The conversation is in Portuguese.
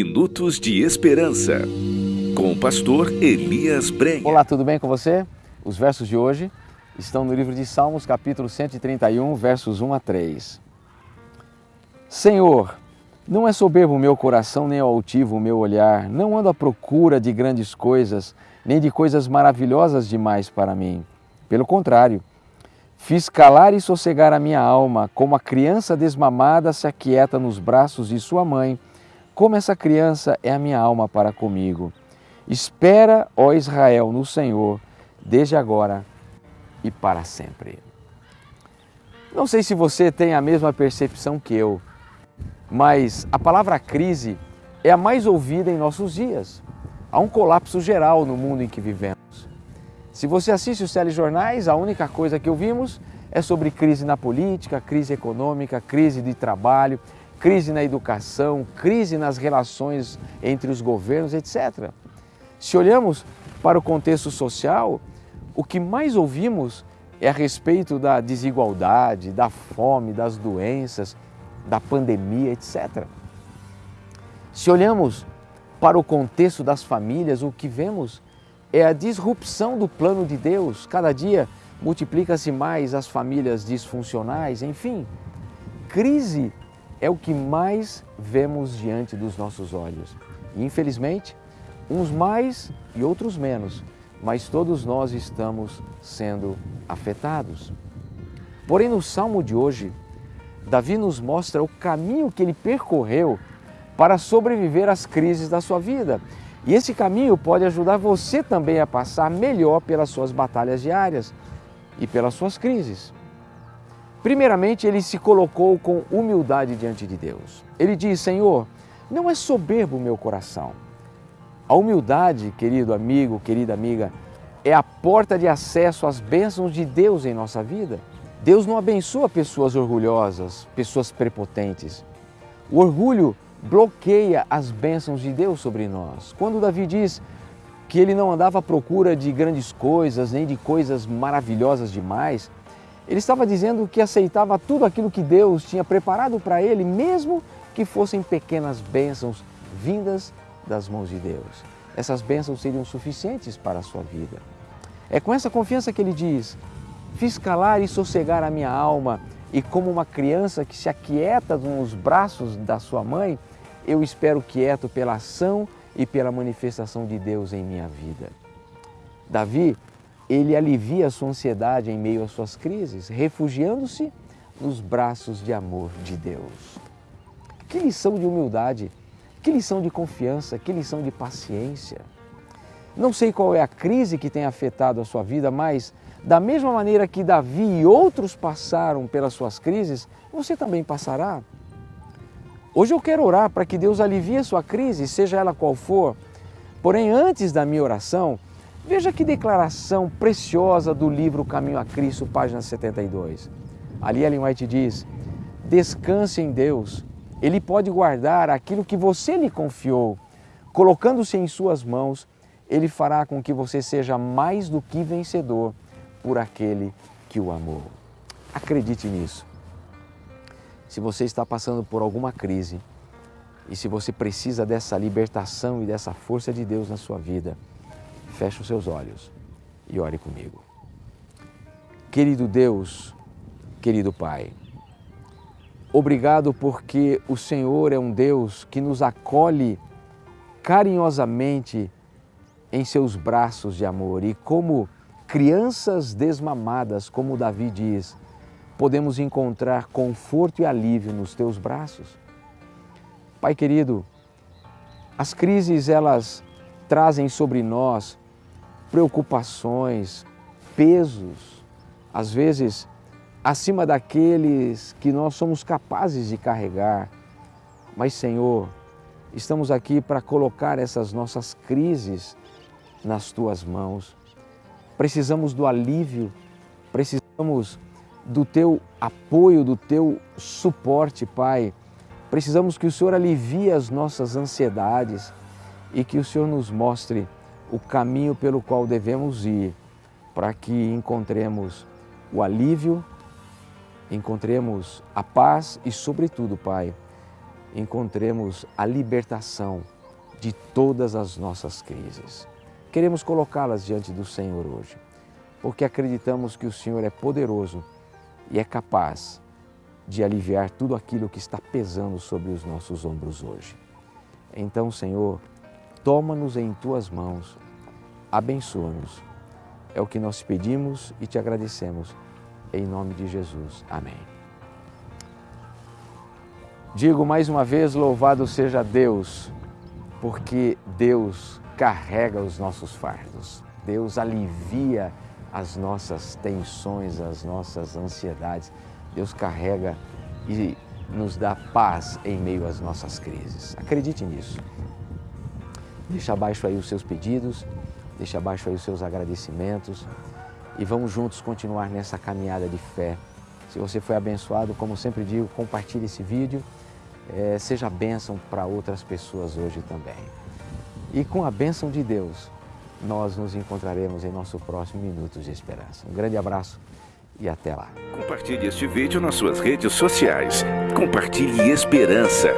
Minutos de Esperança, com o pastor Elias Brenha. Olá, tudo bem com você? Os versos de hoje estão no livro de Salmos, capítulo 131, versos 1 a 3. Senhor, não é soberbo o meu coração, nem altivo o meu olhar, não ando à procura de grandes coisas, nem de coisas maravilhosas demais para mim. Pelo contrário, Fiz calar e sossegar a minha alma, como a criança desmamada se aquieta nos braços de sua mãe, como essa criança é a minha alma para comigo. Espera, ó Israel, no Senhor, desde agora e para sempre. Não sei se você tem a mesma percepção que eu, mas a palavra crise é a mais ouvida em nossos dias. Há um colapso geral no mundo em que vivemos. Se você assiste os telejornais, a única coisa que ouvimos é sobre crise na política, crise econômica, crise de trabalho, crise na educação, crise nas relações entre os governos, etc. Se olhamos para o contexto social, o que mais ouvimos é a respeito da desigualdade, da fome, das doenças, da pandemia, etc. Se olhamos para o contexto das famílias, o que vemos é a disrupção do plano de Deus. Cada dia multiplica-se mais as famílias disfuncionais, enfim. Crise é o que mais vemos diante dos nossos olhos. E, infelizmente, uns mais e outros menos, mas todos nós estamos sendo afetados. Porém, no salmo de hoje, Davi nos mostra o caminho que ele percorreu para sobreviver às crises da sua vida. E esse caminho pode ajudar você também a passar melhor pelas suas batalhas diárias e pelas suas crises. Primeiramente, ele se colocou com humildade diante de Deus. Ele diz: Senhor, não é soberbo o meu coração. A humildade, querido amigo, querida amiga, é a porta de acesso às bênçãos de Deus em nossa vida. Deus não abençoa pessoas orgulhosas, pessoas prepotentes. O orgulho bloqueia as bênçãos de Deus sobre nós. Quando Davi diz que ele não andava à procura de grandes coisas, nem de coisas maravilhosas demais, ele estava dizendo que aceitava tudo aquilo que Deus tinha preparado para ele, mesmo que fossem pequenas bênçãos vindas das mãos de Deus. Essas bênçãos seriam suficientes para a sua vida. É com essa confiança que ele diz: Fiz calar e sossegar a minha alma, e como uma criança que se aquieta nos braços da sua mãe, eu espero quieto pela ação e pela manifestação de Deus em minha vida. Davi, ele alivia a sua ansiedade em meio às suas crises, refugiando-se nos braços de amor de Deus. Que lição de humildade, que lição de confiança, que lição de paciência. Não sei qual é a crise que tem afetado a sua vida, mas da mesma maneira que Davi e outros passaram pelas suas crises, você também passará. Hoje eu quero orar para que Deus alivie a sua crise, seja ela qual for. Porém, antes da minha oração, veja que declaração preciosa do livro Caminho a Cristo, página 72. Ali Ellen White diz: Descanse em Deus, Ele pode guardar aquilo que você lhe confiou. Colocando-se em Suas mãos, Ele fará com que você seja mais do que vencedor por aquele que o amou. Acredite nisso. Se você está passando por alguma crise e se você precisa dessa libertação e dessa força de Deus na sua vida, feche os seus olhos e ore comigo. Querido Deus, querido Pai, obrigado porque o Senhor é um Deus que nos acolhe carinhosamente em seus braços de amor e como crianças desmamadas, como Davi diz, podemos encontrar conforto e alívio nos teus braços. Pai querido, as crises elas trazem sobre nós preocupações, pesos, às vezes acima daqueles que nós somos capazes de carregar. Mas, Senhor, estamos aqui para colocar essas nossas crises nas tuas mãos. Precisamos do alívio, precisamos do teu apoio, do teu suporte, Pai. Precisamos que o Senhor alivie as nossas ansiedades e que o Senhor nos mostre o caminho pelo qual devemos ir para que encontremos o alívio, encontremos a paz e, sobretudo, Pai, encontremos a libertação de todas as nossas crises. Queremos colocá-las diante do Senhor hoje, porque acreditamos que o Senhor é poderoso e é capaz de aliviar tudo aquilo que está pesando sobre os nossos ombros hoje. Então, Senhor, toma-nos em tuas mãos, abençoa-nos. É o que nós pedimos e te agradecemos. Em nome de Jesus. Amém. Digo mais uma vez: louvado seja Deus, porque Deus carrega os nossos fardos, Deus alivia as nossas tensões, as nossas ansiedades, Deus carrega e nos dá paz em meio às nossas crises. Acredite nisso. Deixa abaixo aí os seus pedidos, deixa abaixo aí os seus agradecimentos e vamos juntos continuar nessa caminhada de fé. Se você foi abençoado, como sempre digo, compartilhe esse vídeo é, seja bênção para outras pessoas hoje também. E com a bênção de Deus, nós nos encontraremos em nosso próximo Minutos de Esperança. Um grande abraço e até lá. Compartilhe este vídeo nas suas redes sociais. Compartilhe esperança.